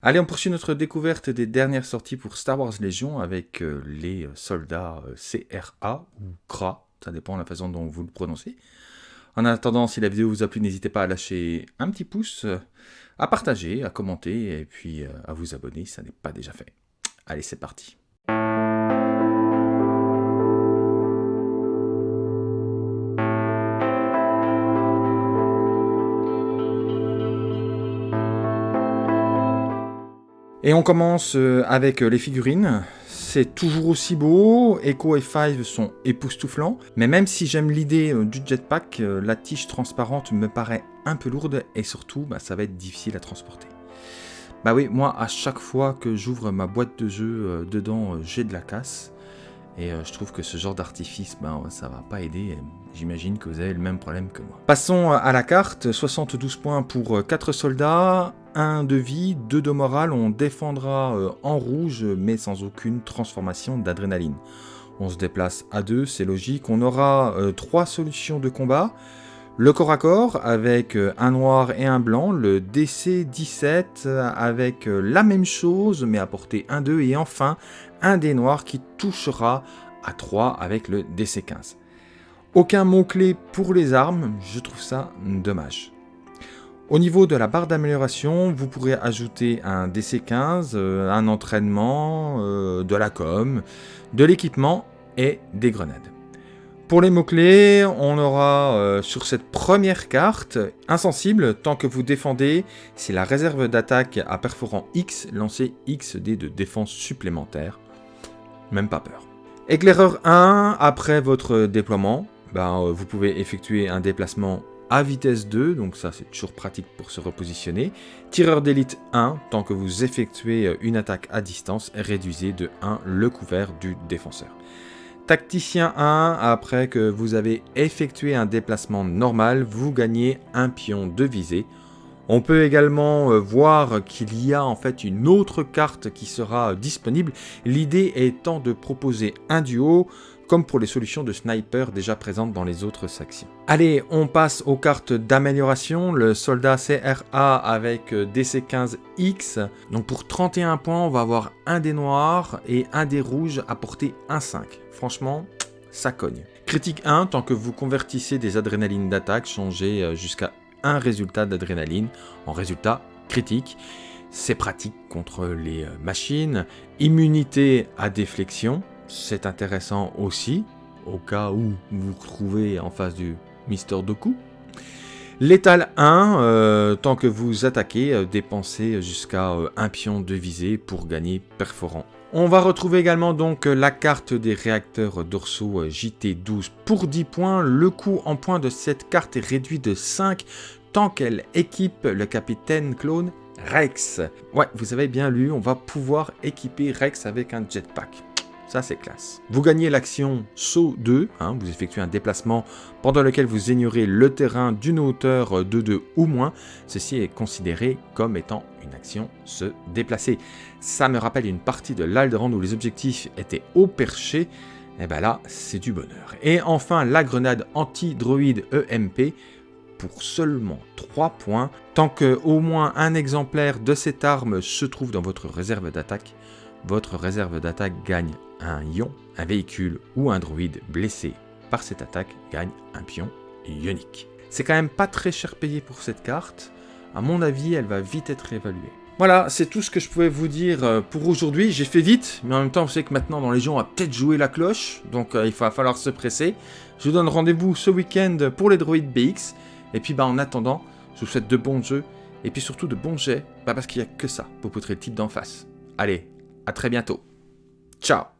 Allez, on poursuit notre découverte des dernières sorties pour Star Wars Légion avec euh, les soldats euh, CRA ou CRA, ça dépend de la façon dont vous le prononcez. En attendant, si la vidéo vous a plu, n'hésitez pas à lâcher un petit pouce, euh, à partager, à commenter et puis à vous abonner si ça n'est pas déjà fait. Allez, c'est parti. Et on commence euh, avec euh, les figurines. C'est toujours aussi beau, Echo et Five sont époustouflants, mais même si j'aime l'idée euh, du jetpack, la tige transparente me paraît un peu lourde et surtout bah, ça va être difficile à transporter. Bah oui, moi à chaque fois que j'ouvre ma boîte de jeu, dedans j'ai de la casse. Et je trouve que ce genre d'artifice, ben, ça va pas aider. J'imagine que vous avez le même problème que moi. Passons à la carte. 72 points pour 4 soldats, 1 de vie, 2 de morale, on défendra euh, en rouge mais sans aucune transformation d'adrénaline. On se déplace à 2, c'est logique. On aura 3 euh, solutions de combat. Le corps à corps avec euh, un noir et un blanc, le DC-17 avec la même chose mais à portée 1-2 et enfin un des noirs qui touchera à 3 avec le DC-15. Aucun mot-clé pour les armes, je trouve ça dommage. Au niveau de la barre d'amélioration, vous pourrez ajouter un DC15, euh, un entraînement, euh, de la com, de l'équipement et des grenades. Pour les mots-clés, on aura euh, sur cette première carte insensible tant que vous défendez, c'est la réserve d'attaque à perforant X, lancez X dés de défense supplémentaire. Même pas peur. Éclaireur 1, après votre déploiement, ben, vous pouvez effectuer un déplacement à vitesse 2, donc ça c'est toujours pratique pour se repositionner. Tireur d'élite 1, tant que vous effectuez euh, une attaque à distance, réduisez de 1 le couvert du défenseur. Tacticien 1, après que vous avez effectué un déplacement normal, vous gagnez un pion de visée. On peut également euh, voir qu'il y a en fait une autre carte qui sera disponible, l'idée étant de proposer un duo comme pour les solutions de sniper déjà présentes dans les autres sections. Allez, on passe aux cartes d'amélioration, le soldat CRA avec euh, DC15X. Donc pour 31 points, on va avoir un des noirs et un des rouges à portée 1-5. Franchement, ça cogne. Critique 1, tant que vous convertissez des adrénalines d'attaque, changez euh, jusqu'à un résultat d'adrénaline en résultat critique. C'est pratique contre les euh, machines. Immunité à déflexion, c'est intéressant aussi, au cas où vous vous trouvez en face du Mister Doku. Létal 1, euh, tant que vous attaquez, euh, dépensez jusqu'à euh, un pion de visée pour gagner perforant. On va retrouver également donc la carte des réacteurs dorsaux JT12 pour 10 points. Le coût en points de cette carte est réduit de 5 tant qu'elle équipe le capitaine clone Rex. Ouais, vous avez bien lu, on va pouvoir équiper Rex avec un jetpack. Ça, c'est classe. Vous gagnez l'action saut 2. Hein, vous effectuez un déplacement pendant lequel vous ignorez le terrain d'une hauteur de 2 ou moins. Ceci est considéré comme étant une action se déplacer. Ça me rappelle une partie de l'Alderan où les objectifs étaient au perché. Et eh bien là, c'est du bonheur. Et enfin, la grenade anti-droïde EMP pour seulement 3 points. Tant que au moins un exemplaire de cette arme se trouve dans votre réserve d'attaque, votre réserve d'attaque gagne un ion, un véhicule ou un droïde blessé par cette attaque gagne un pion ionique. C'est quand même pas très cher payé pour cette carte, à mon avis elle va vite être évaluée. Voilà, c'est tout ce que je pouvais vous dire euh, pour aujourd'hui. J'ai fait vite, mais en même temps, vous savez que maintenant, dans les gens, on va peut-être jouer la cloche. Donc, euh, il va falloir se presser. Je vous donne rendez-vous ce week-end pour les droïdes BX. Et puis, bah, en attendant, je vous souhaite de bons jeux. Et puis surtout de bons jets, bah, parce qu'il n'y a que ça pour poutrer le type d'en face. Allez, à très bientôt. Ciao